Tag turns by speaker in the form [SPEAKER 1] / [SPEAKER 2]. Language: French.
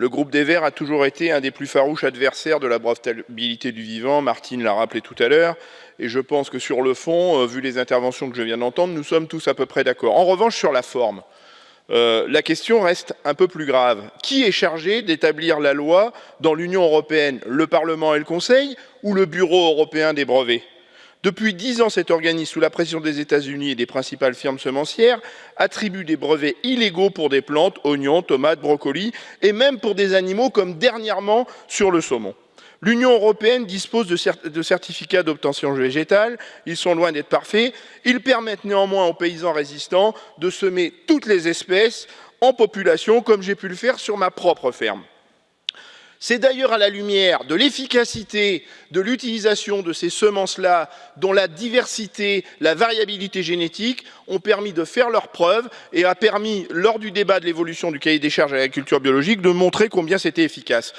[SPEAKER 1] Le groupe des Verts a toujours été un des plus farouches adversaires de la brevetabilité du vivant, Martine l'a rappelé tout à l'heure, et je pense que sur le fond, euh, vu les interventions que je viens d'entendre, nous sommes tous à peu près d'accord. En revanche, sur la forme, euh, la question reste un peu plus grave. Qui est chargé d'établir la loi dans l'Union européenne? Le Parlement et le Conseil ou le Bureau européen des brevets? Depuis dix ans, cet organisme, sous la pression des États-Unis et des principales firmes semencières, attribue des brevets illégaux pour des plantes, oignons, tomates, brocolis, et même pour des animaux, comme dernièrement sur le saumon. L'Union européenne dispose de, certificats d'obtention végétale, ils sont loin d'être parfaits, ils permettent néanmoins aux paysans résistants de semer toutes les espèces en population, comme j'ai pu le faire sur ma propre ferme. C'est d'ailleurs à la lumière de l'efficacité de l'utilisation de ces semences-là, dont la diversité, la variabilité génétique ont permis de faire leurs preuves et a permis, lors du débat de l'évolution du cahier des charges à l'agriculture biologique, de montrer combien c'était efficace.